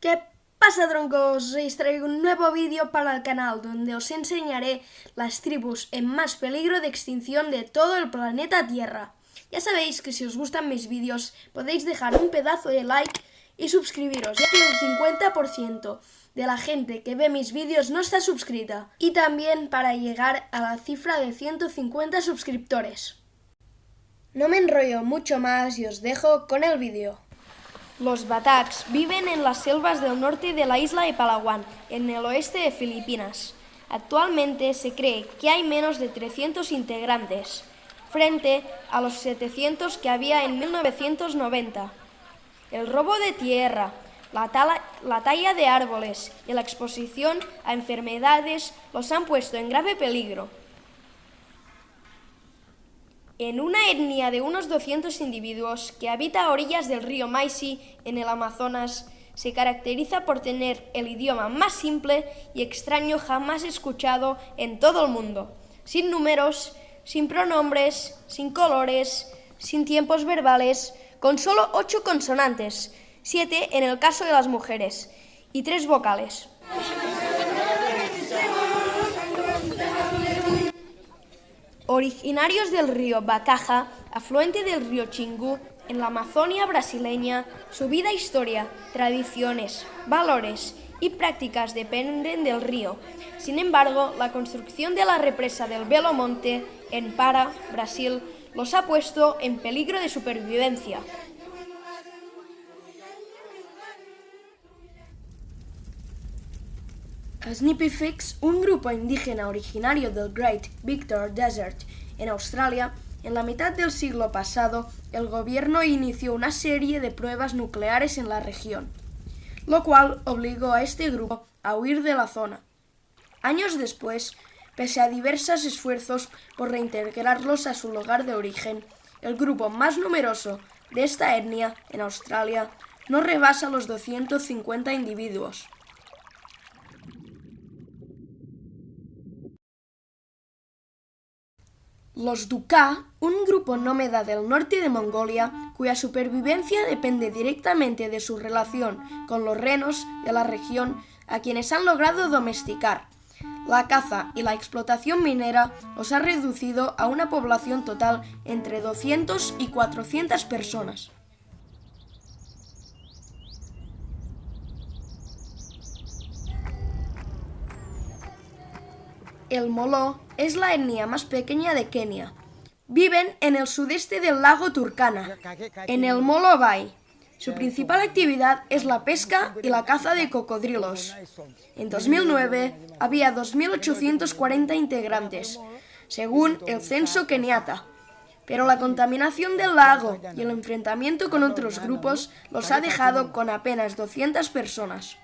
¿Qué pasa troncos? Os traigo un nuevo vídeo para el canal donde os enseñaré las tribus en más peligro de extinción de todo el planeta Tierra. Ya sabéis que si os gustan mis vídeos podéis dejar un pedazo de like y suscribiros, ya que el 50% de la gente que ve mis vídeos no está suscrita. Y también para llegar a la cifra de 150 suscriptores. No me enrollo mucho más y os dejo con el vídeo. Los batacs viven en las selvas del norte de la isla de Palawan, en el oeste de Filipinas. Actualmente se cree que hay menos de 300 integrantes, frente a los 700 que había en 1990. El robo de tierra, la, la, talla de árboles y la exposición a enfermedades los han puesto en grave peligro. En una etnia de unos 200 individuos que habita a orillas del río Maisi en el Amazonas, se caracteriza por tener el idioma más simple y extraño jamás escuchado en todo el mundo, sin números, sin pronombres, sin colores, sin tiempos verbales, con solo ocho consonantes, siete en el caso de las mujeres, y tres vocales. Originarios del río Bacaja, afluente del río Chingú, en la Amazonia brasileña, su vida, historia, tradiciones, valores y prácticas dependen del río. Sin embargo, la construcción de la represa del Belo Monte en Para, Brasil, los ha puesto en peligro de supervivencia. Fix, un grupo indígena originario del Great Victor Desert en Australia, en la mitad del siglo pasado, el gobierno inició una serie de pruebas nucleares en la región, lo cual obligó a este grupo a huir de la zona. Años después, pese a diversos esfuerzos por reintegrarlos a su lugar de origen, el grupo más numeroso de esta etnia en Australia no rebasa los 250 individuos. Los Duká, un grupo nómada del norte de Mongolia, cuya supervivencia depende directamente de su relación con los renos de la región, a quienes han logrado domesticar. La caza y la explotación minera los ha reducido a una población total entre 200 y 400 personas. El Moló es la etnia más pequeña de Kenia. Viven en el sudeste del lago Turkana, en el Molo Bay. Su principal actividad es la pesca y la caza de cocodrilos. En 2009 había 2.840 integrantes, según el censo keniata. Pero la contaminación del lago y el enfrentamiento con otros grupos los ha dejado con apenas 200 personas.